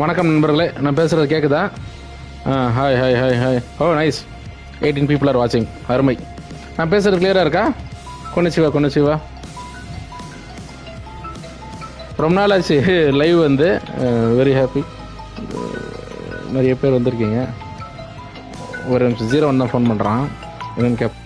வணக்கம் நண்பர்களே நான் பேசுகிறது கேட்குதா hi hi hi hi oh nice eighteen people are வாட்சிங் அருமை. நான் பேசுகிறது கிளியராக இருக்கா? கொண்டு சிவா கொண்டு சிவா. ரொம்ப நாள் ஆச்சு லைவ் வந்து. வெரி ஹாப்பி நிறைய பேர் வந்திருக்கீங்க. ஒரு நிமிஷம் ஜீரோ ஒன் தான் ஃபோன் பண்ணுறான் என்னன்னு கேப்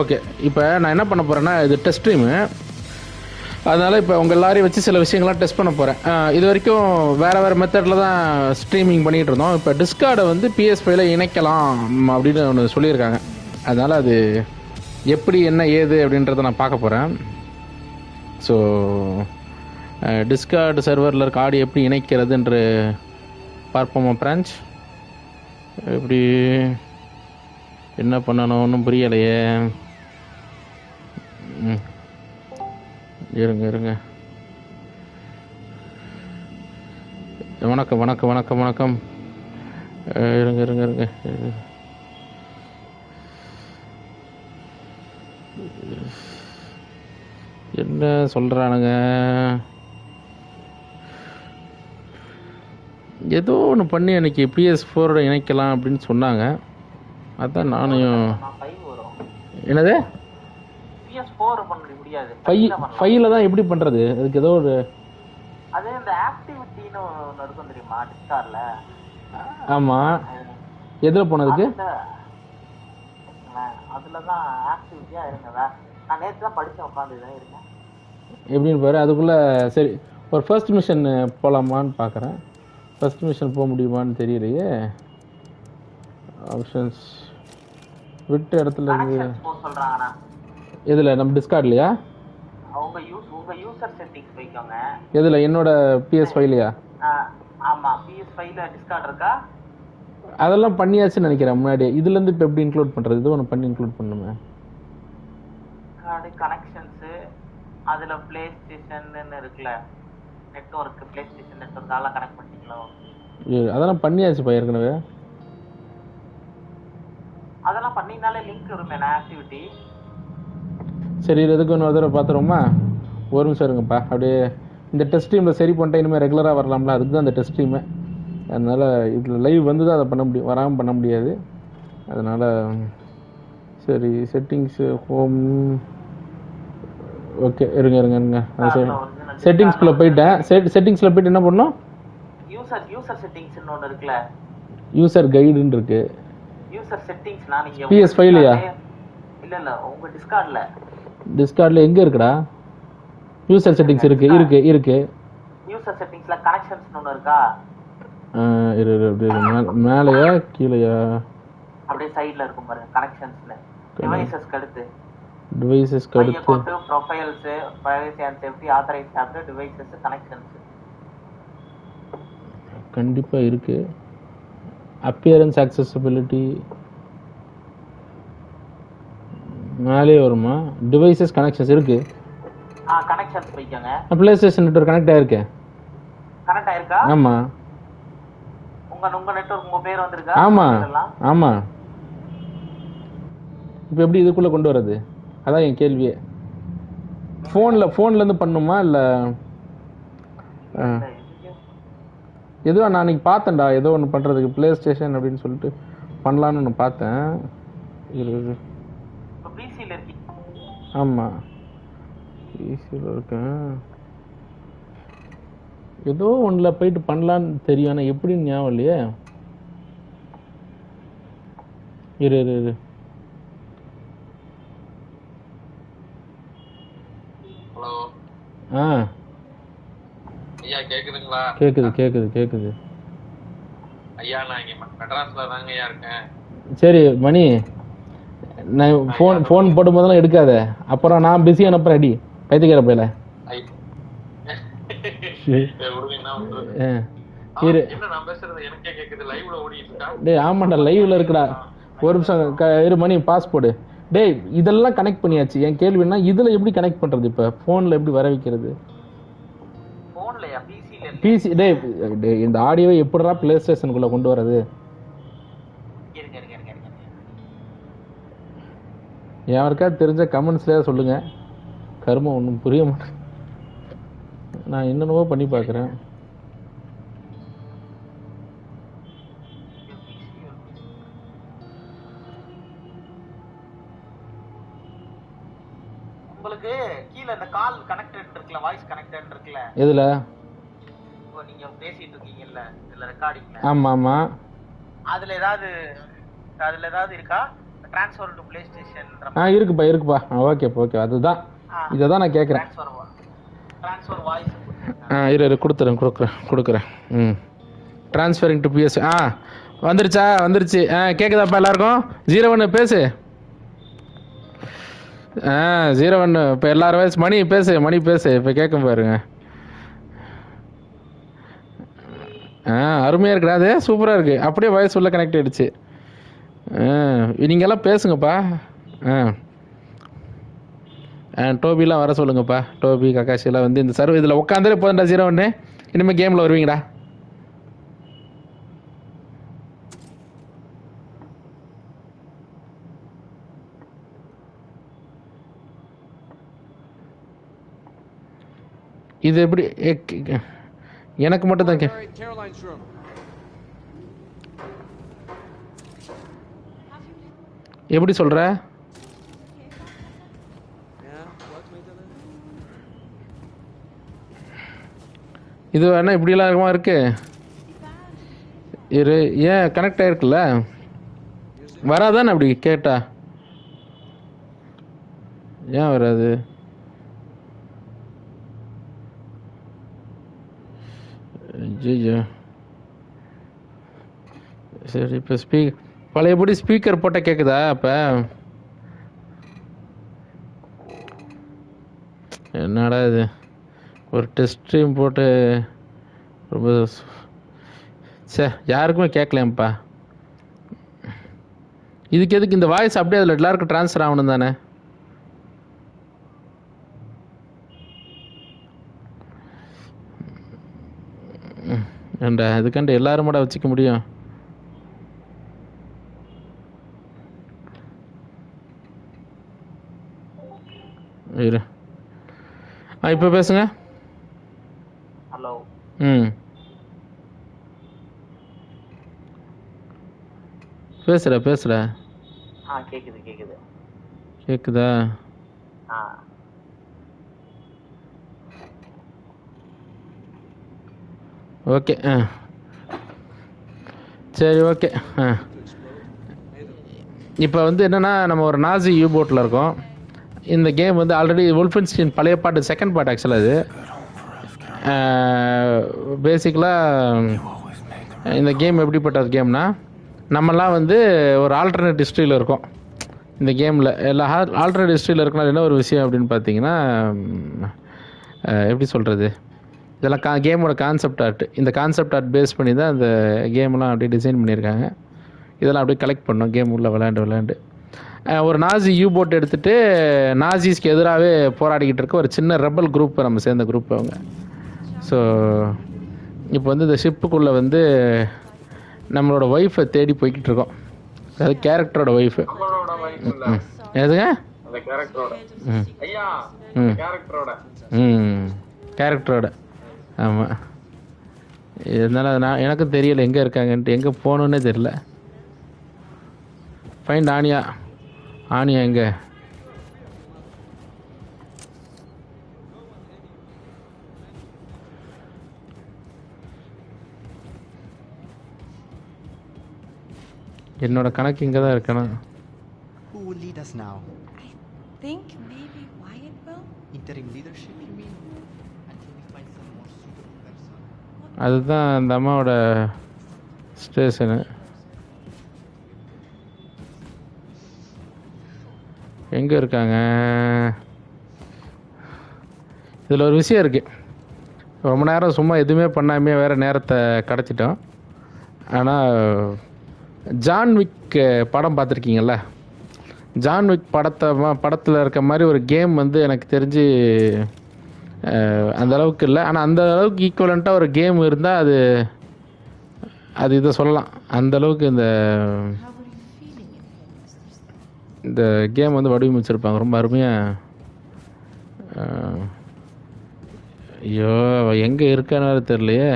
ஓகே. இப்போ நான் என்ன பண்ண போகிறேன்னா இது டெஸ்ட் ஸ்ட்ரீமு அதனால் இப்போ உங்கள் எல்லாரையும் வச்சு சில விஷயங்கள்லாம் டெஸ்ட் பண்ண போகிறேன் இது வரைக்கும் வேறு வேறு மெத்தடில் தான் ஸ்ட்ரீமிங் பண்ணிகிட்டு இருந்தோம். இப்போ டிஸ்கார்டை வந்து பிஎஸ் ஃபைவ்ல இணைக்கலாம் அப்படின்னு ஒன்று சொல்லியிருக்காங்க. அதனால் அது எப்படி என்ன ஏது அப்படின்றத நான் பார்க்க போகிறேன் ஸோ டிஸ்கார்டு சர்வரில் இருக்க ஆடியோ எப்படி இணைக்கிறதுன்ற பார்ப்போமா பிரான்ச். எப்படி என்ன பண்ணணும்? ஒன்றும் புரியலையே. ம். இருங்க இருங்க. வணக்கம் வணக்கம் வணக்கம் வணக்கம். இருங்க இருங்க இருங்க. என்ன சொல்கிறானுங்க ஏதோ ஒன்று பண்ணி எனக்கு பிஎஸ் ஃபோரோட இணைக்கலாம் அப்படின்னு சொன்னாங்க. அதான் நானும் நான் ஃபைவ் வரும் என்னது பிஎஸ் ஃபோர் பண்ண முடியாது ஃபை ஃபைல தான் எப்படி பண்ணுறது அதுக்கு ஏதோ ஒரு அது இந்த ஆக்டிவிட்டின்னு ஒன்று இருக்கும் தெரியுமா? டிஸ்கார்ல ஆமாம் எதில் போனதுக்கு? அதுல. தான் ஆக்டிவிட்டியா இருங்க நான் நேற்று தான் படிச்சேன் உட்காந்து தான் இருக்கேன். எப்படின்னு பாரு அதுக்குள்ளே சரி ஒரு ஃபர்ஸ்ட் மிஷன் போகலாமான்னு பார்க்குறேன் ஃபர்ஸ்ட் மிஷன் போக முடியுமான்னு தெரியலையே. ஆப்ஷன்ஸ் விட்ட இடத்துல இருந்து சொல்றாங்கண்ணா எதில்? நம்ம டிஸ்கார்ட்லையா உங்க யூஸ் உங்க யூசர் செட்டிங்ஸ் வைக்கோங்க எதில்? என்னோட பிஎஸ் ஃபைலையா ஆமா. பிஎஸ் ஃபைவ்ல டிஸ்கார்ட் இருக்கா? அதெல்லாம் பண்ணியாச்சுன்னு நினைக்கிறேன் முன்னாடி இதுலேருந்து இப்போ எப்படி இன்க்ளூட் பண்ணுறது இது ஒன்று பண்ணி இன்க்ளூட் பண்ணுமே. கார்டு கனெக்ஷன்ஸ் அதுல பிளே ஸ்டேஷன் இருக்குல்ல. நெட்வொர்க் பிளே ஸ்டேஷன் நெட்வொர்க் அதெல்லாம் கனெக்ட் பண்ணிட்டீங்களா? இது அதெல்லாம் பண்ணியாச்சுப்பா ஏற்கனவே. அதெல்லாம் பண்ணீங்கனாலே லிங்க் வருமே ஆக்டிவிட்டி சரி இது எதுக்கு இன்னொரு தடவை பார்த்துருவோமா? ஒரு நிமிஷம் இருங்கப்பா. அப்படியே இந்த டெஸ்ட் டீமில் சரி பண்ணிட்டா இனிமேல் ரெகுலராக வரலாம்ல? அதுக்கு தான் இந்த டெஸ்ட் டீமு அதனால் இதில் லைவ் வந்து தான் அதை பண்ண முடியும். வராமல் பண்ண முடியாது. அதனால் சரி செட்டிங்ஸு ஹோம் ஓகே இருங்க இருங்க இருங்க. செட்டிங்ஸ்குள்ளே போயிட்டேன். செட் செட்டிங்ஸில் போயிட்டு என்ன பண்ணோம் யூசர் யூசர் செட்டிங்ஸ்னு ஒன்று இருக்குல்ல. யூசர் கைடுன்னு இருக்கு. யூசர் செட்டிங்ஸ்னா நீங்க PS five லயா? இல்ல இல்ல உங்க டிஸ்கார்ட்ல டிஸ்கார்டில் எங்கே இருக்குடா? யூசர் செட்டிங்ஸ் இருக்குது இருக்குது இருக்குது யூசர் செட்டிங்ஸ்ல கனெக்ஷன்ஸ் ஒன்று இருக்கா? இரு இரு, அப்படியே மேலேயா கீழேயா? அப்படியே சைடுல இருக்கும் பாருங்க கனெக்ஷன்ஸ்னு டிவைசஸ்க்கு அடுத்து. டிவைசஸ்க்கு மைய அடுத்து. Profiles privacy and safety authorise app devices connections கண்டிப்பாக இருக்குது அப்பியரன்ஸ் accessibility. மேலே வருமா? டிவைசஸ் கனெக்ஷன்ஸ் இருக்குது ஆ கனெக்ஷன்ஸ் வைக்கோங்க ப்ளே ஸ்டேஷன் நெட்ஒர்க் கனெக்ட் ஆகிருக்கேன் கனெக்ட் ஆயிருக்கா? ஆமாம் உங்க உங்க நெட்வொர்க் உங்க பேர் வந்திருக்கா? இதெல்லாம்? ஆமாம் இப்போ எப்படி இதுக்குள்ளே கொண்டு வர்றது? அதான் என் கேள்வியே. ஃபோனில் ஃபோன்லேருந்து பண்ணுமா இல்லை எதுவா நான் அன்றைக்கி பார்த்தேன்டா ஏதோ ஒன்று பண்ணுறதுக்கு ப்ளே ஸ்டேஷன் அப்படின்னு சொல்லிட்டு பண்ணலான்னு ஒன்று பார்த்தேன். இரு பிசியில் ஆமாம் ஈஸியில் இருக்கேன். ஏதோ ஒன்றில் போயிட்டு பண்ணலான்னு தெரியும் ஆனால் எப்படின்னு ஞாபகம் இல்லையே. இரு இரு இரு. ஆ. ஐயா கேக்குதுங்களா? கேட்குது கேட்குது கேட்குது ஐயா நான் இங்க மெட்ராஸ்ல தாங்க ஐயா இருக்கேன். சரி மணி நான் ஃபோன் ஃபோன் போடும்போதெல்லாம் எடுக்காத. அப்புறம் நான் பிஸி அனுப்புறேன் அடி பைத்தியக்கார பையில. பண்றது? இரு. கேக்குது. டேய் ஆமாண்டா லைவ்ல இருக்குடா. ஒரு நிமிஷம் இரு மணி பாஸ்போர்டு டேய் இதெல்லாம் கனெக்ட் பண்ணியாச்சு. என் கேள்வின்னா இதில் எப்படி கனெக்ட் பண்ணுறது இப்போ? ஃபோனில் எப்படி வர வைக்கிறது? பிசி டேய் இந்த ஆடியோவை எப்படிடா ப்ளே ஸ்டேஷனுக்குள்ளே கொண்டு வரது யாருக்கா தெரிஞ்ச கமெண்ட்ஸ்லேயே சொல்லுங்க. கருமம் ஒன்றும் புரிய மாட்டேன் நான் என்னென்னவோ பண்ணி பார்க்குறேன். உங்களுக்கு கீழே இந்த கால் கனெக்டட் இருக்குல்ல வாய்ஸ் கனெக்டட் இருக்குல்ல? எதில்? இப்போ நீங்க பேசிட்டு இருக்கீங்கல்ல இதுல ரெக்கார்டிங்ல ஆமாம். ஆமாம் அதுல ஏதாவது அதுல ஏதாவது இருக்கா? ட்ரான்ஸ்ஃபர் டு பிளே ஸ்டேஷன் ஆ இருக்குப்பா இருக்குப்பா. ஓகேப்பா ஓகே அதுதான். இதை தான் நான் கேட்குறேன் ட்ரான்ஸ்ஃபர் வாய்ஸ் ஆ இரு இரு கொடுத்துறேன் கொடுக்குறேன் கொடுக்குறேன். ம். ட்ரான்ஸ்ஃபரிங் டு பிஎஸ் ஆ வந்துருச்சா வந்துருச்சு. ஆ கேட்குதாப்பா எல்லாருக்கும்? ஜீரோ ஒன்று பேசு. ஆ ஜீரோ ஒன்று இப்போ எல்லாரும் வயசு மணி பேசு மணி பேசு இப்போ கேட்கும் பாருங்க. ஆ அருமையாக இருக்குடா அது சூப்பராக இருக்குது அப்படியே வாய்ஸ் உள்ள கனெக்ட் ஆகிடுச்சு ஆ நீங்க எல்லாம் பேசுங்கப்பா. ஆ. ஆ டோபிலாம் வர சொல்லுங்கப்பா. டோபி கக்காஷிலாம் வந்து இந்த சர்வ் இதில் உட்காந்துலே போதுண்டா ஜீரோ ஒன்று இனிமேல் கேமில் வருவீங்கடா. இது எப்படி எ- எனக்கு மட்டும் தான் கே. எப்படி dinner? இது வேணா இப்படிலாம் இருக்குமா இருக்கு இரு ஏன் கனெக்ட் ஆயிருக்குல்ல வராதானே அப்படி கேட்டா ஏன் வராது ஐயோ சரி இப்போ ஸ்பீக் பழையபடி ஸ்பீக்கர் போட்டால் கேட்குதா இப்போ என்னடா இது? ஒரு டெஸ்ட் போட்டு ரொம்ப சே யாருக்குமே கேட்கலையாம்ப்பா இதுக்கு எதுக்கு இந்த வாய்ஸ் அப்படியே அதில் எல்லாருக்கும் ட்ரான்ஸ்ஃபர் ஆகணும் தானே ம், ஏன்டா இதுக்காண்டி எல்லாரும் கூட வச்சுக்க முடியும்? இரு. ஆ இப்போ பேசுங்க. ஹலோ. ம். பேசுகிற ஆ கேக்குது கேக்குது. கேட்குதா ஆ ஓகே ஆ. சரி ஓகே ஆ. இப்போ வந்து என்னென்னா நம்ம ஒரு நாசி யூ போட்டில் இருக்கோம். இந்த கேம் வந்து ஆல்ரெடி wolfenstein பழைய பாட்டு செகண்ட் பாட்டு ஆக்சுவலாக அது. பேசிக்கலாக இந்த கேம் எப்படிப்பட்ட கேம்னா நம்மலாம் வந்து ஒரு ஆல்டர்னேட் ஹிஸ்ட்ரியில் இருக்கோம். இந்த கேமில் எல்லா ஆல்டர்னேட் ஹிஸ்ட்ரியில் இருக்கனால என்ன ஒரு விஷயம் அப்படின்னு பார்த்தீங்கன்னா எப்படி சொல்கிறது இதெல்லாம் கா கேமோட கான்செப்ட் ஆர்ட் இந்த கான்செப்ட் ஆர்ட் பேஸ் பண்ணி தான் இந்த கேம்லாம் அப்படியே டிசைன் பண்ணியிருக்காங்க. இதெல்லாம் அப்படியே கலெக்ட் பண்ணோம். கேம் உள்ள விளையாண்டு விளையாண்டு. ஒரு நாசி யூ போட் எடுத்துகிட்டு நாசிஸ்க்கு எதிராகவே போராடிக்கிட்டு இருக்க ஒரு சின்ன ரெபல் குரூப் நம்ம சேர்ந்த குரூப் அவங்க. ஸோ இப்போ வந்து இந்த ஷிப்புக்குள்ளே வந்து நம்மளோட ஒய்ஃபை தேடி போய்கிட்டு இருக்கோம். அது கேரக்டரோட ஒய்ஃபு எதுங்க அந்த கேரக்டரோட ம். ம். கேரக்டரோட ஆமாம் இதனால் அது நான் எனக்கும் தெரியல எங்கே இருக்காங்கன்ட்டு. எங்கே போகணுன்னே தெரில ஃபைண்ட் ஆனியா. ஆனியா எங்கே? என்னோட கணக்கு இங்கே தான் இருக்கணும். Who will lead us now? think maybe Wyatt will? Interim leadership, அதுதான் அந்த அம்மாவோட ஸ்டேஷனு எங்கே இருக்காங்க? இதில் ஒரு விஷயம் இருக்குது ரொம்ப நேரம் சும்மா எதுவுமே பண்ணாமே வேறு நேரத்தை கிடச்சிட்டோம் ஆனால் ஜான் விக் படம் பார்த்துருக்கீங்கள ஜான் விக் படத்தை படத்தில் இருக்க மாதிரி ஒரு கேம் வந்து எனக்கு தெரிஞ்சு அந்த அளவுக்கு இல்லை. ஆனால் அந்த அளவுக்கு ஈக்குவலண்ட்டாக ஒரு கேம் இருந்தால் அது அது இதை சொல்லலாம். அந்த அளவுக்கு இந்த இந்த கேம் வந்து வடிவமைச்சிருப்பாங்க. ரொம்ப அருமையாக ஐயோ எங்கே இருக்கான்னு தெரியலையே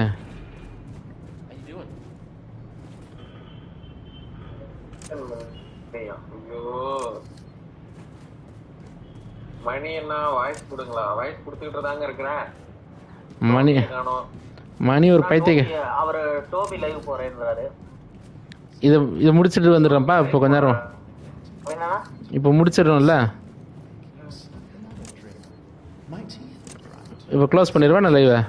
How you doing? ஐயோ வாய்ஸ் கொடுங்களா? வாய்ஸ் கொடுத்துக்கிட்டு தாங்க இருக்கிறேன். மணி மணி ஒரு பைத்தியக்க டோபி- அவரு டோபி லைவ் போறேன்றாரு. இதை இதை முடிச்சுட்டு வந்துடுறேன்ப்பா இப்போ கொஞ்ச நேரம். இப்போ முடிச்சிடுறோம்ல. இப்போ க்ளோஸ் பண்ணிடுவேன் நான் லைவை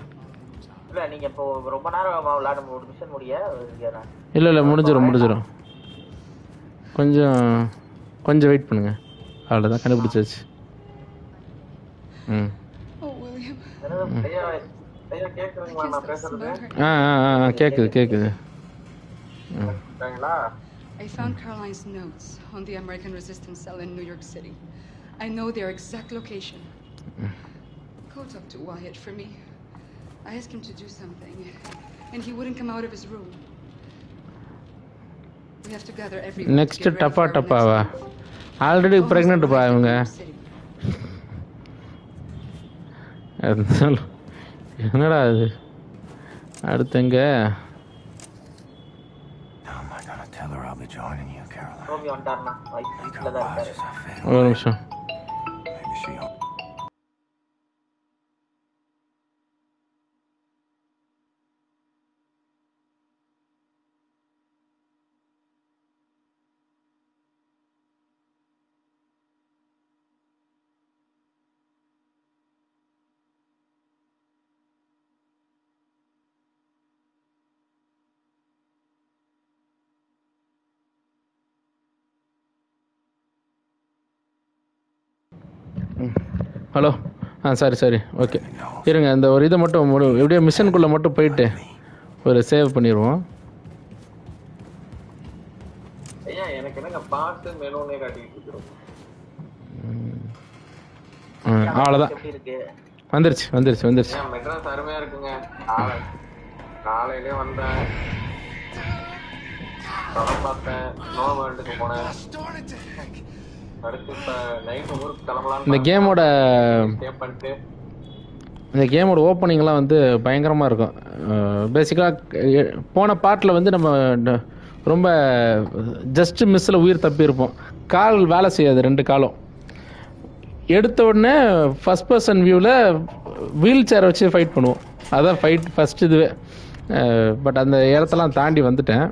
இல்ல நீங்க இப்போ ரொம்ப நேரம் விளையாட ஒரு மிஷன் முடிய இல்லை இல்லை முடிஞ்சிடும் முடிஞ்சிடும் கொஞ்சம் கொஞ்சம் வெயிட் பண்ணுங்க. அவ்வளோதான் கண்டுபிடிச்சாச்சு. ம் Oh, William. என்னது ஐயா ஐயா கேக்குறீங்களா நான் பேசுறது ஆ ஆ ஆ ஆ, கேட்குது கேட்குது இருக்காங்களா I found Caroline's notes on the American resistance cell in New York City. I know their exact location. Go talk to Wyatt for me. I asked him to do something, and he wouldn't come out of his room. We have to gather everyone. to next get ready dabba for இருக்காரு is a fatal. ஒரு நிமிஷம். ஆ சரி சரி. Okay. இருங்க இந்த ஒரு இதை மட்டும் முடி எப்படியோ மிஷனுக்குள்ளே மட்டும் போயிட்டு ஒரு சேவ் பண்ணிடுவோம். அவ்வளோதான் வந்துருச்சு வந்துருச்சு வந்துருச்சு. மெட்ராஸ் அருமையா இருக்குங்க. காலை காலையிலே வந்தேன். படம் பார்த்தேன். நோ வேர்ல்டுக்கு போனேன். இந்த கேமோட இந்த கேமோட ஓப்பனிங்லாம் வந்து பயங்கரமாக இருக்கும். பேசிக்காக போன பார்ட்டில் வந்து நம்ம ரொம்ப ஜஸ்ட் மிஸ்ஸில் உயிர் தப்பியிருப்போம். கால் வேலை செய்யாது ரெண்டு காலும். எடுத்த உடனே ஃபஸ்ட் பர்சன் வியூவில் வீல் சேரை வச்சு ஃபைட் பண்ணுவோம். அதான் ஃபைட் ஃபஸ்ட் இதுவே. பட் அந்த இடத்தெல்லாம் தாண்டி வந்துட்டேன்.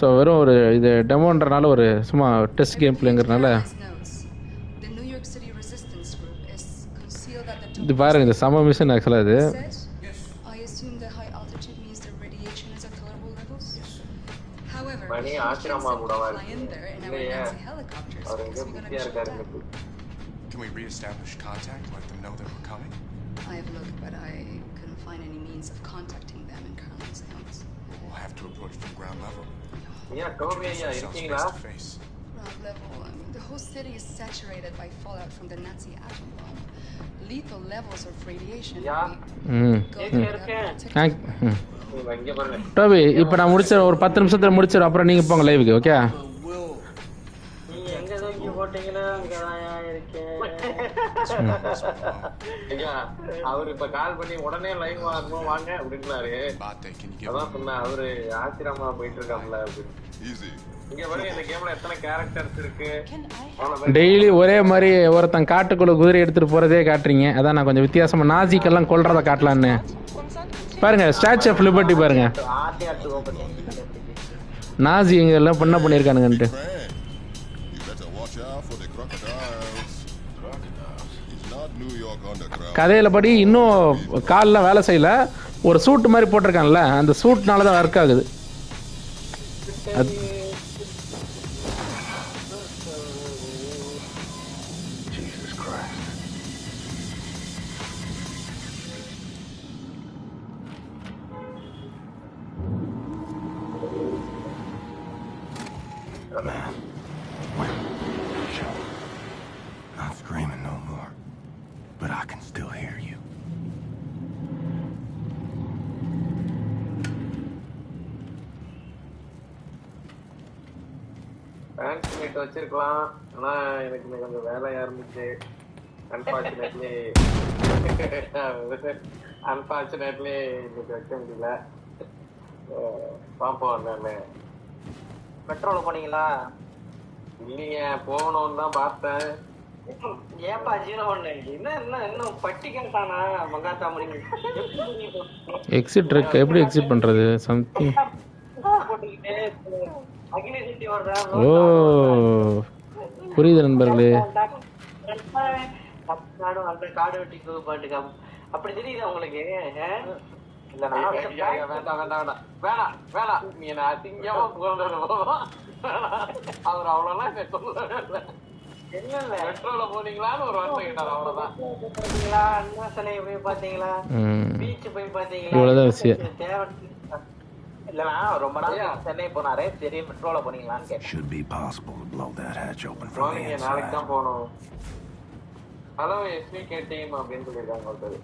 ஸோ வெறும் ஒரு இது டெமோன்றனால ஒரு சும்மா டெஸ்ட் கேம் பிளேங்கிறனால இது பாருங்க இது சம மிஷன் ஆக்சுவலாக இது Said, I assume the high altitude means the radiation is at tolerable levels. However, money we can't Ashrama simply கூடவா fly in there in our இல்லையே Nazi helicopters அவர் because எங்க we're gonna பிஸியா be shot இருக்காரு down. இன்னைக்கு Can we reestablish contact, let them know that we're coming? I have looked, but I couldn't find any means of contacting them in Caroline's notes. We'll have to approach from ground level. ஐயா டோபி ஐயா Ourselves இருக்கீங்களா face to face. Ground level, I mean, the whole city is saturated by fallout from the Nazi atom bomb. Lethal levels of radiation. Yeah. We ம் go Take without care. protection. ஆ ம் நீங்க இங்க பாருங்க. டோபி இப்போ நான் முடிச்ச ஒரு பத்து நிமிஷத்தில் முடிச்சிடும் அப்புறம் நீங்கள் போங்க லைவுக்கு ஓகே நீங்க எங்க தூக்கி போட்டீங்களோ அங்கதான் இருக்கேன். ஐயா அவர் இப்ப கால் பண்ணி உடனே லைவ் வாங்கணும் வாங்க அப்படின்னாரு. அதான் me சொன்னேன் அவரு ஆசிரமா போயிட்டு இருக்காப்ல அப்படின்னு. டெய்லி ஒரே மாதிரி ஒருத்தன் காட்டுக்குள்ள குதிரை எடுத்துட்டு போறதே காட்டுறீங்க. அதான் நான் கொஞ்சம் வித்தியாசமா நாசிக்கெல்லாம் கொல்றத காட்டலான்னு. பாருங்க ஸ்டாச்சு ஆஃப் லிபர்ட்டி பாருங்க. நாசி இங்க எல்லாம் பண்ண underground. கதையில படி இன்னும் காலில் வேலை செய்யல. ஒரு சூட் மாதிரி போட்டிருக்கான்ல அந்த சூட்னால தான் ஒர்க் ஆகுது. எனக்கு கொஞ்சம் வேலையா இருந்துச்சு அன்பார்ச்சுனேட்லி அன்பார்ச்சுனேட்லி இன்னைக்கு வைக்க முடியல. பாப்போம் என்னன்னு. பெட்ரோல் போனீங்களா? இல்லைங்க போகணும்னு தான் பார்த்தேன். ஏன்பா ஜீரோ என்ன என்ன இன்னும் பட்டிக்கானா மங்காத்தா முடியும் எக்ஸிட் இருக்கு எப்படி எக்ஸிட் பண்ணுறது சம்திங் ஓ. புரியுது நண்பர்களே காடு வெட்டி பாட்டுக்கா அப்படி தெரியுது உங்களுக்கு. அவர் அவ்வளவுலாம் இல்லை இல்ல பெட்ரோல போனீங்களான்னு ஒரு வார்த்தை கேட்டார் அவ்வளவுதான் அண்ணா சிலையை போய் பாத்தீங்களா பீச் போய் பாத்தீங்களா இவ்வளவுதான் விஷயம். தேவை இல்லனா ரொம்ப நாள் சென்னை போனாரே. சரி மெட்ரோல போனீங்களான்னு கேட்டேன். Should be possible to blow that hatch open from the போனீங்க நாளைக்கு inside. தான் போகணும். ஹலோ எஸ்விகே டீம் அப்படின்னு சொல்லியிருக்காங்க ஒருத்தர்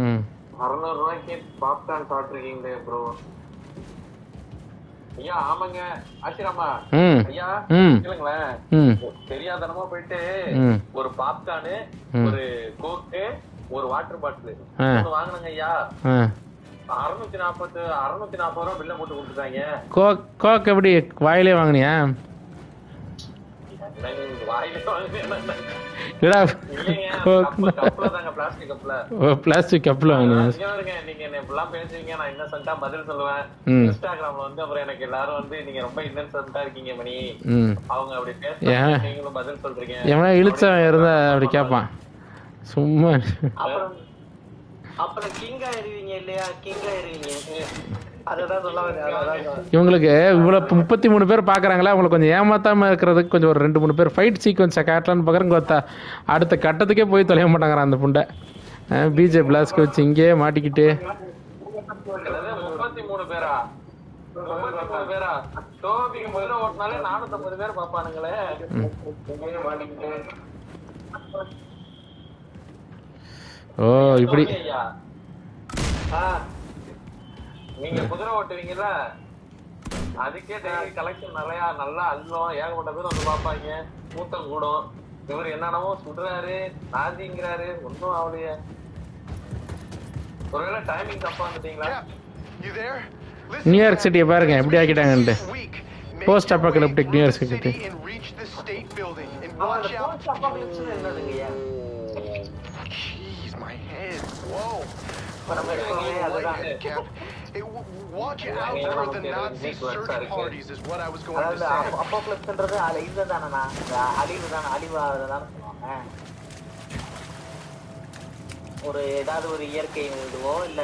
ம். அறுநூறு ரூபாய்க்கு பாப்கார்ன் சாப்பிட்டுருக்கீங்களே ப்ரோ ஐயா ஆமாங்க. ஆசிராமா ம். ஐயா ம். கேளுங்களேன். ம். தெரியாதனமா போயிட்டு ஒரு பாப்கார்னு. ஒரு கோக்கு ஒரு வாட்டர் பாட்டில். வாங்கினங்க ஐயா. அறுநூத்தி நாற்பது அறுநூத்தி நாற்பது ரூபா பில்ல போட்டு கொடுத்துட்டாங்க. கோக் கோக் எப்படி வாயிலே வாங்கினியா? பிளாஸ்டிக் பாருங்க, நீங்க என்ன இப்படிலாம் பேசுவீங்க நான் இன்னசென்ட்டா பதில் சொல்லுவேன். இன்ஸ்டாகிராம்ல வந்து அப்புறம் எனக்கு எல்லாரும் வந்து நீங்க ரொம்ப இன்னசென்ட்டா இருக்கீங்க மணி. அவங்க அப்படி? பேசுறாங்க நீங்களும் பதில் சொல்றீங்க. எவனா இழுச்சவன் இருந்தா அப்படி கேட்பான். சும்மா அப்புறம் அப்புறம் கிங் ஆயிருவீங்க இல்லையா? கிங் ஆயிருவீங்க. இவங்களுக்கு இவ்வளோ முப்பத்தி மூணு பேர் பார்க்குறாங்களா அவங்களுக்கு கொஞ்சம் ஏமாத்தாம இருக்கிறதுக்கு கொஞ்சம் ஒரு ரெண்டு மூணு பேர் ஃபைட் சீக்வன்ஸை காட்டலான்னு பார்க்குறேன் கொத்தா. அடுத்த கட்டத்துக்கே போய் தொலைய மாட்டாங்கிறான் அந்த புண்டை. பிஜே பிளாஸ்க்கு வச்சு இங்கேயே மாட்டிக்கிட்டு. முப்பத்தி மூணு பேரா? முப்பத்தி மூணு பேரா? முதல்ல ஓட்டினாலே பேர் பாப்பானுங்களே மாட்டிக்கிட்டு. ஓ இப்படி. நீங்க குதிரை ஓட்டுவீங்கல்ல? அதுக்கே டெய்லி கலெக்ஷன் நிறைய நல்லா அல்லும் ஏகப்பட்ட பேர் வந்து பார்ப்பாங்க. கூட்டம் கூடும். இவர் என்னென்னமோ சுடுறாரு நாதிங்கிறாரு. ஒன்றும் ஆகலையே ஒருவேளை டைமிங் தப்பா வந்துட்டீங்களா? நியூயார்க் சிட்டியை பாருங்க எப்படி ஆக்கிட்டாங்கன்ட்டு post apocalyptic New York city my head. Whoa. Cap. Hey, watch out for the Nazi search parties is what I was going to say. அப்போக்லிப்ஸ்ன்றது அது இதுதானண்ணா அழிவு தானே அழிவாக தானே சொல்லுவாங்க ஒரு ஏதாவது ஒரு இயற்கை இதுவோ இல்ல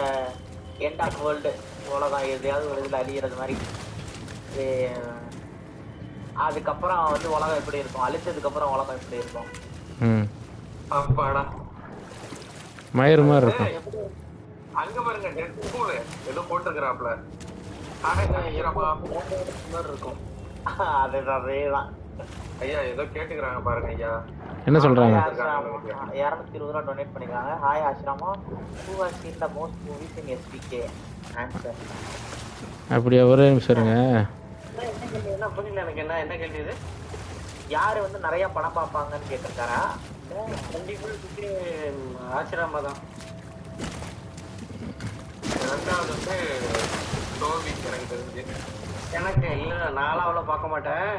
எண்ட் ஆஃப் வேர்ல்டு உலகம் எதையாவது ஒரு இதுல அழியிறது மாதிரி அதுக்கப்புறம் வந்து உலகம் எப்படி இருக்கும் அழிச்சதுக்கு அப்புறம் உலகம் எப்படி இருக்கும் அப்பாடா மயிறு மாதிரி இருக்கும். அங்க பாருங்க டெட் ஸ்கூல் ஏதோ போட்டுருக்கிறாப்ல ஆனா ஈரமா மாதிரி இருக்கும். அதுதான் அதேதான். ஐயா ஏதோ கேட்டுக்கிறாங்க பாருங்க ஐயா. என்ன சொல்றாங்க? இரநூத்தி இருபது ரூபா டொனேட் பண்ணிருக்காங்க hi Ashrama. Who has seen the most movies in SPK answer அப்படியா ஒரே நிமிஷம் இருங்க. என்ன புரியல எனக்கு என்ன என்ன கேள்வி இது? யாரு வந்து நிறைய படம் பார்ப்பாங்கன்னு கேட்டிருக்காரா? கண்டிப்பா சுத்தி தான் ரெண்டாவது வந்து டோபி எனக்கு தெரிஞ்சு எனக்கு இல்லை நானும் அவ்வளோ பார்க்க மாட்டேன்.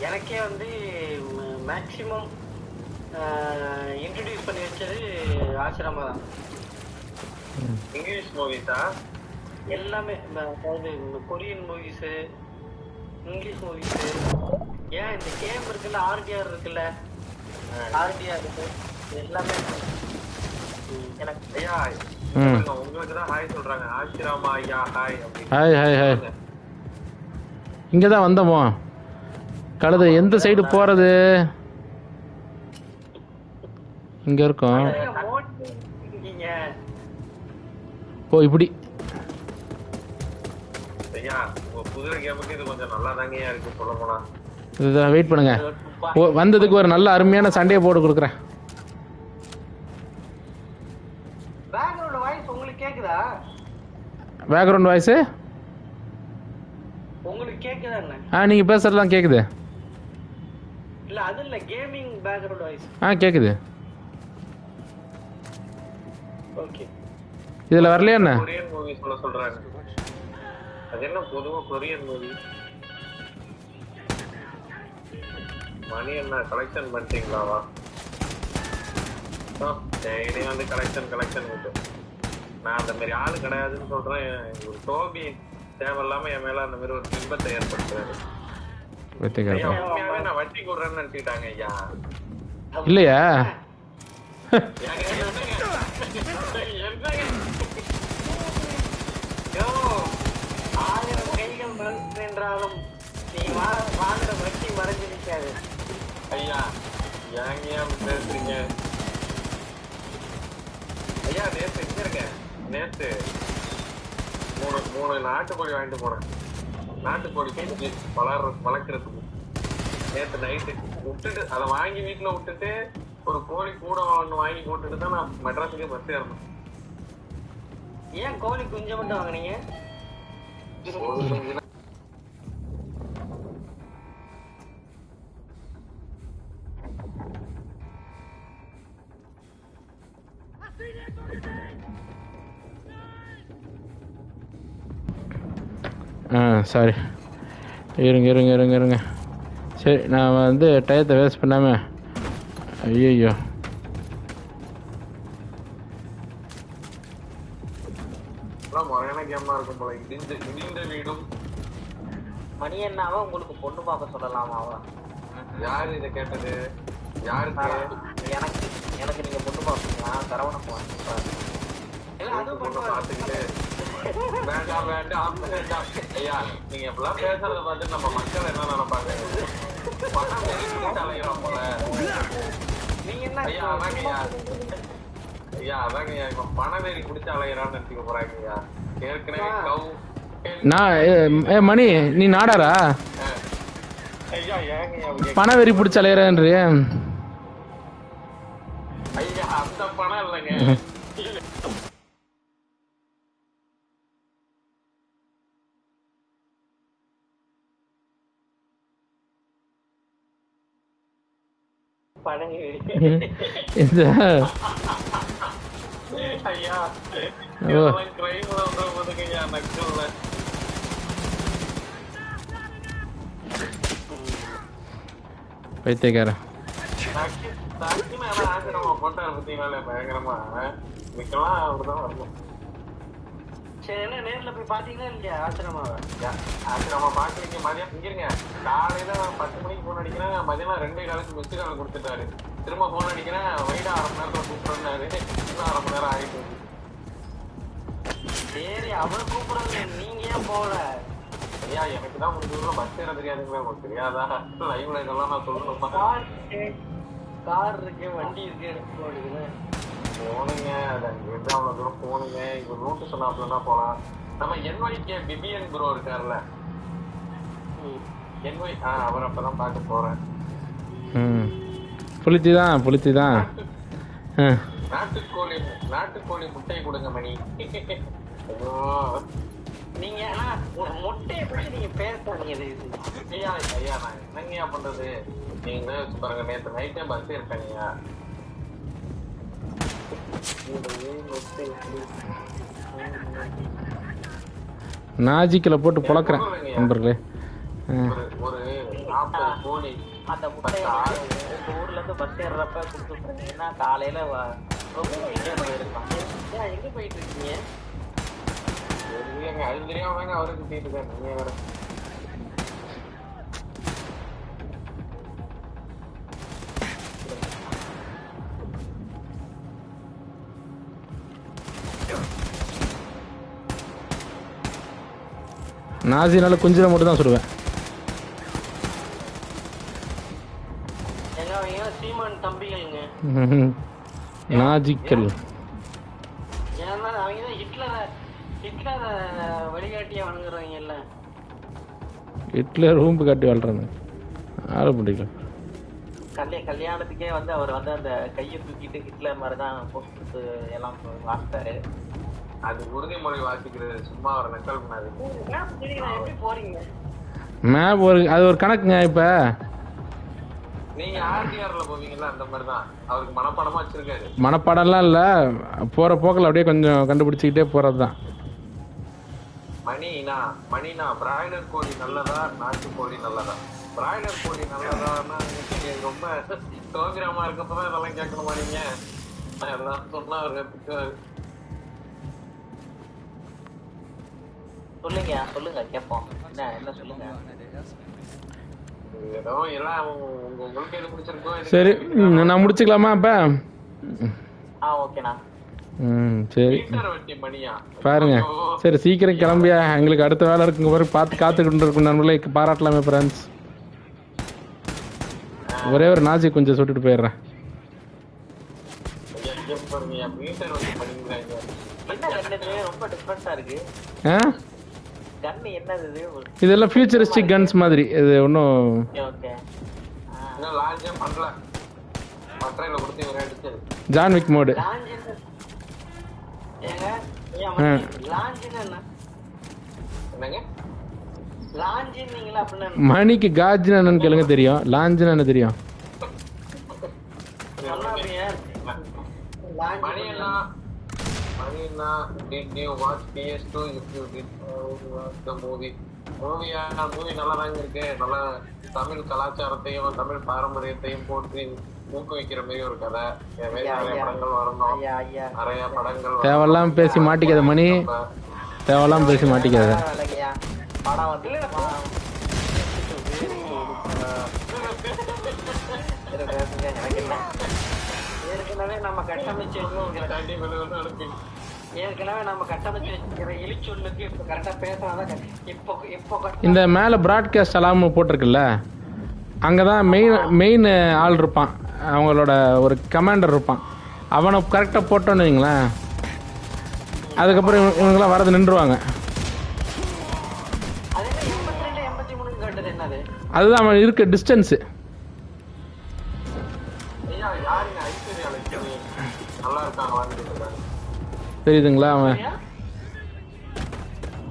எனக்கே வந்து மேக்சிமம் இன்ட்ரடியூஸ் பண்ணி வச்சது ஆசிரமா தான் இங்கிலீஷ் மூவிஸா எல்லாமே அதாவது இந்த கொரியன் மூவிஸு இங்கிலீஷ் மூவிஸு ஏன் இந்த கேம் இருக்குல்ல ஆர்டிஆர் இருக்குல்ல? ஆர்டிஆர் இருக்கு. எல்லாமே எனக்கு ஐயா ம். உங்களுக்கு தான் ஹாய் சொல்றாங்க. ஆசிராமா ஐயா ஹாய் ஹாய் ஹாய் ஹாய் இங்கே தான் வந்தோமோ கழுதை எந்த சைடு போகிறது இங்கே இருக்கோம். ஓ இப்படி. ஐயா உங்க குதிரை கேமுக்கு இது கொஞ்சம் நல்லா தாங்கய்யா இருக்கு சொல்ல போனா. இதுதான் வெயிட் பண்ணுங்க. வந்ததுக்கு ஒரு நல்ல அருமையான சண்டையை போட்டு கொடுக்குறேன். பேக்ரவுண்ட் வாய்ஸ் உங்களுக்கு கேக்குதா? கேக்குதா ஆ நீங்கள் பேசுகிறதுலாம் கேட்குது இல்ல அது இல்ல கேமிங் பேக்ரவுண்ட் வாய்ஸ் ஆ கேட்குது ஓகே இதில் வரலையா என்ன? கொரியன் மூவி சொல்ல சொல்றாங்க. அது என்ன பொதுவா கொரியன் மூவி மணி என்ன? கலெக்ஷன் பண்ணிட்டீங்களாவா டெய்லி வந்து கலெக்ஷன் கலெக்ஷன் நான் அந்த மாதிரி ஆளு கிடையாதுன்னு சொல்றேன். ஒரு டோபி தேவையில்லாம என் மேல அந்த மாதிரி ஒரு பிம்பத்தை ஏற்படுத்துறாரு. நான் வட்டி கொடுறேன்னு நினைச்சிட்டாங்க ஐயா. இல்லையா. ஆயிரம் கைகள் மறைந்து என்றாலும் நீ வா வாங்குற வட்டி மறைஞ்சு நிற்காது ஐயா ஏங்க அப்படி பேசுறீங்க? ஐயா நேத்து எங்க இருங்க நேத்து மூணு மூணு நாட்டுக்கோழி வாங்கிட்டு போனேன். நாட்டுக்கோழி குஞ்சு வளர்ற வளர்க்கறதுக்கு. நேத்து நைட்டு விட்டுட்டு அதை வாங்கி வீட்டுல விட்டுட்டு ஒரு கோழி கூட ஒன்று வாங்கி போட்டுட்டு தான் நான் மெட்ராஸுக்கே பஸ் ஏறணும் ஏன் கோழி குஞ்சு மட்டும் வாங்குனீங்க? சாரி இருங்க இருங்க இருங்க இருங்க. சரி நான் வந்து டயத்தை வேஸ்ட் பண்ணாமல் ஐயோ மணி என்னாவா உங்களுக்கு பொண்ணு பார்க்க சொல்லலாமாவா யாரு இதை கேட்டது? யாருக்கு? எனக்கு எனக்கு நீங்க பொண்ணு பார்ப்பீங்களா? சரவணன் போவாங்க அதுவும் பொண்ணை பண்ணுவாங்க பார்த்துக்கிட்டு வேண்டாம் வேண்டாம். வேண்டாம். ஐயா நீங்க இப்பெல்லாம் பேசுறத பார்த்து நம்ம மக்கள் என்ன நினைப்பாங்க? பணம் வெறி அலைகிறோம் போல? நீங்க என்ன ஐயா அதாங்க ஐயா. ஐயா அதாங்க ஐயா. இப்ப பணவெறி குடிச்சு அலைகிறான்னு நினைச்சுக்க போறாங்க ஐயா. ஏற்கனவே கவு நான் ஏ, மணி நீ நாடாரா? ஐயா ஏங்க ஐயா அப்படி பண வெறி பிடிச்ச அலையிறேன்றி பழனி இந்த ஐயா ஓ. இதெல்லாம் கிரைம்ல வந்து போதுங்க ஐயா நக்கல்ல பைத்தியக்காரன் நக்கி நக்கின்னு எல்லாம் ஆசிரமா போட்டாரு பார்த்தீங்களா பயங்கரமா இதுக்கெல்லாம் அப்படிதான் வரணும் சரி என்ன நேர்ல போய் பாத்தீங்களா இல்லையா? ஆசிரமாவை ஆசிரமா பாக்குறீங்க மதியம் இங்கிருங்க காலையில பத்து மணிக்கு போன் அடிக்கிறேன். மதியம் ரெண்டே காலுக்கு மிஸ்டு கால் கொடுத்துட்டாரு. திரும்ப போன் அடிக்கிறேன். வைடா அரை மணி நேரத்துல கூப்பிடுறாரு இன்னும் அரை மணி நேரம். சரி அவர் கூப்பிடுறது நீங்க ஏன் போகல? ஐயா எனக்கு தான் முடிஞ்சதுல பஸ் ஏற தெரியாதுங்களா. உங்களுக்கு தெரியாதா? லைவ்ல இதெல்லாம் நான் சொல்லணுமா? கார் இருக்கு. வண்டி இருக்கு எனக்கு போடுது போனுங்க அது அங்கிருந்து அவ்வளவு தூரம் போனுங்க இப்ப ரூட்டு சொன்னாப்லன்னா போலாம். நம்ம என்ஒய்கே பிபிஎன் ப்ரோ இருக்காருல்ல என்ஒய் ஆ அவர் அப்பதான் பார்க்க போறேன். ம். புளித்தி தான் புளித்தி தான். நாட்டுக்கோழி நாட்டுக்கோழி முட்டை கொடுங்க மணி. ஐயோ நீங்க முட்டையை பத்தி நீங்க பேசாதீங்க இது ஐயா ஐயா நான் என்னங்கய்யா பண்றது? நீங்க பாருங்க நேத்து நைட்டே பஸ் இருக்கீங்க நாஜிக்கில் போட்டு பொழக்கிறேன் நண்பர்களே. அந்த முட்டையை உங்க ஊர்ல இருந்து பஸ் ஏறுறப்ப காலையில ரொம்ப எங்க போயிட்டு இருக்கீங்க இல்லைங்க அது அவருக்கு நீங்க நாசினால குஞ்சில மட்டும் தான் சுடுவேன். நாஜிக்கல். ஹிட்லரை ரூம்பு காட்டி வாழ்றாங்க ஆள கல்ய கல்யாணத்துக்கே வந்து அவர் வந்து அந்த கையை தூக்கிட்டு ஹிட்லர் மாதிரி தான் எல்லாம் வாசித்தாரு அது உறுதிமொழி வாசிக்கிறது சும்மா ஒரு நக்கல் பண்ணாது மேப் ஒரு அது ஒரு கணக்குங்க இப்போ. நீங்க ஆர்டிஆர்ல போவீங்கல்ல அந்த மாதிரி தான் அவருக்கு மனப்பாடமா வச்சிருக்காரு. மனப்பாடம்லாம் இல்லை. போகிற போக்கில் அப்படியே கொஞ்சம் கண்டுபிடிச்சிக்கிட்டே போகிறது தான் மணினா மணினா பிராய்லர் கோழி நல்லதா நாட்டு கோழி நல்லதா? பிராய்லர் கோழி நல்லதான்னா ரொம்ப சோகிராமா இருக்கப்பதான் இதெல்லாம் கேட்கணுமா நீங்க? அதெல்லாம் சொன்னா அவரு சொல்லுங்க சொல்லுங்க கேட்போம் என்ன என்ன சொல்லுங்க? சரி நான் முடிச்சுக்கலாமா ஆ ம் சரி. பாருங்க. சரி சீக்கிரம் கிளம்பியா? எங்களுக்கு அடுத்த வேலை இருக்குங்க பிறகு பார்த்து காத்துக்கிட்டு இருக்கும் நண்பர்களே பாராட்டலாமே ஃப்ரெண்ட்ஸ் ஒரே ஒரு நாஜி கொஞ்சம் சுட்டுட்டு போயிடுறேன். ரொம்ப இருக்கு. கண்ணு என்னது இது? இதெல்லாம் ஃபியூச்சரிஸ்டிக் கன்ஸ் மாதிரி. இது ஒன்றும் ஓகே. இன்னும் லாஞ்சே பண்ணல. மற்றையில கொடுத்து இவரே அடிச்சது ஜான் விக் மோடு ஏங்க. லாஞ்சின்னு என்ன? என்னங்க? மணிக்கு காஜ்னு என்னன்னு கேளுங்க தெரியும். லாஞ்சுன்னு என்ன தெரியும்? சொல்லாதீங்க மணி அண்ணா அண்ணா did you watch PS2 if you did uh, watch the movie. மூவியா மூவி நல்லா தாங்க இருக்கு. நல்ல தமிழ் கலாச்சாரத்தையும் தமிழ் பாரம்பரியத்தையும் போற்றி ஊக்குவிக்கிற மாதிரி ஒரு கதை. நிறைய. படங்கள் வரணும். நிறைய படங்கள். தேவையில்லாம பேசி மாட்டிக்காத மணி. தேவையில்லாம பேசி மாட்டிக்காத. படம் வந்து ஏற்கனவே நம்ம கட்டமைச்சு ஏற்கனவே நம்ம கட்டமைச்சு இப்ப பேசினாதான் இப்போ இப்போ இந்த மேலே ப்ராட்காஸ்ட் அலாம் போட்டிருக்குல்ல அங்கே தான் மெயின் மெயின் ஆள் இருப்பான். அவங்களோட ஒரு கமாண்டர் இருப்பான். அவனை கரெக்டாக போட்டோன்னு வைங்களேன். அதுக்கப்புறம் இவங்க- இவங்கெல்லாம் வரது நின்றுவாங்க. அதுதான் அவன் இருக்க டிஸ்டன்ஸு தெரியுதுங்களா அவன்?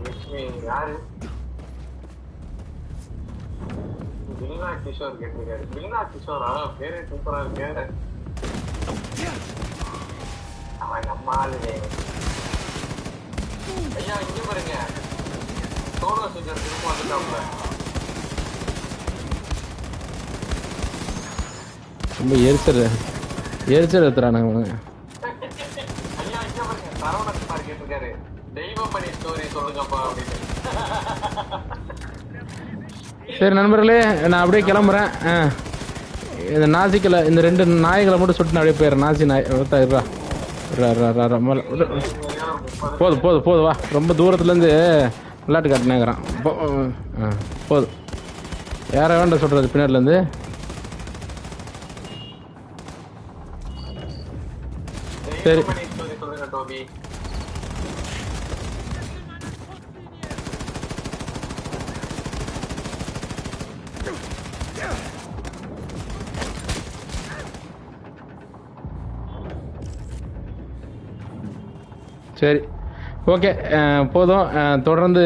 லட்சுமி யாரு? பில்னா கிஷோர் கேட்டிருக்காரு. பில்னா கிஷோர்? பேரே சூப்பரா இருக்கு. அவன் நம்ம ஆளு ஐயா இங்க பாருங்க. சோலோ சிங்கர் திரும்ப வந்துட்டாப்ல ரொம்ப எரிச்சல் எரிச்சல் எடுத்துறானுங்க அவனுங்க ஐயா இங்க பாருங்க சரவணகுமார் கேட்டிருக்காரு தெய்வமணி ஸ்டோரி சொல்லுங்கப்பா அப்படின்னு. சரி நண்பர்களே நான் அப்படியே கிளம்புறேன். இந்த நாசிக்கலை இந்த ரெண்டு நாய்களை மட்டும் சுட்டு அப்படியே போயிடுறேன். நாசி நாய் விடு. போதும் போதும் போதும் வா. ரொம்ப தூரத்துலேருந்து விளையாட்டு காட்டினேங்கிறான். போதும் யாரை வேண்டாம் சொல்கிறது பின்னாடிலேருந்து? சரி. சரி. ஓகே போதும். தொடர்ந்து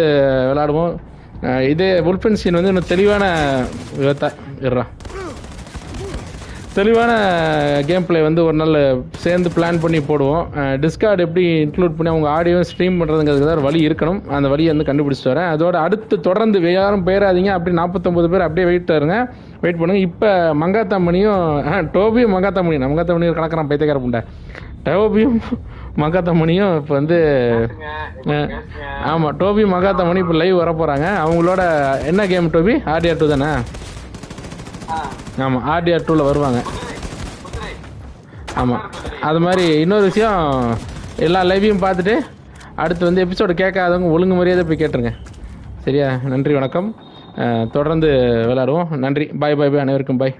விளாடுவோம் இதே உல்பன் சீன் வந்து இன்னும் தெளிவான விதத்தா இருறா தெளிவான கேம் பிளே வந்து ஒரு நாள் சேர்ந்து பிளான் பண்ணி போடுவோம். டிஸ்கார்ட் எப்படி இன்க்ளூட் பண்ணி அவங்க ஆடியோ ஸ்ட்ரீம் பண்ணுறதுங்கிறதுக்கு தான் வழி இருக்கணும். அந்த வழியை வந்து கண்டுபிடிச்சிட்டு வரேன். அதோட அடுத்து தொடர்ந்து யாரும் போயிடாதீங்க அப்படி நாற்பத்தொம்பது பேர் அப்படியே வெயிட் தருங்க. வெயிட் பண்ணுங்கள் இப்போ மங்காத்தாமணியும் ஆ, டோபியும் மங்காத்தாமணியும் மங்காத்தாமணியும் கணக்கிறான் பைத்தியக்கார புண்டை. டோபியும் மங்காத்தாமணியும் இப்போ வந்து ஆமாம் டோபி மகாத்தாமணி இப்போ லைவ் வர போகிறாங்க அவங்களோட என்ன கேம் டோபி? ஆர்டிஆர் டூ தானே? ஆமாம் ஆர்டிஆர் டூவில் வருவாங்க. ஆமாம் அது மாதிரி இன்னொரு விஷயம் எல்லா லைவையும் பார்த்துட்டு அடுத்து வந்து எபிசோடு கேட்காதவங்க ஒழுங்கு மரியாதை போய் கேட்டுருங்க. சரியா? நன்றி வணக்கம். தொடர்ந்து விளையாடுவோம். நன்றி. பாய் பாய் பாய் அனைவருக்கும் பாய்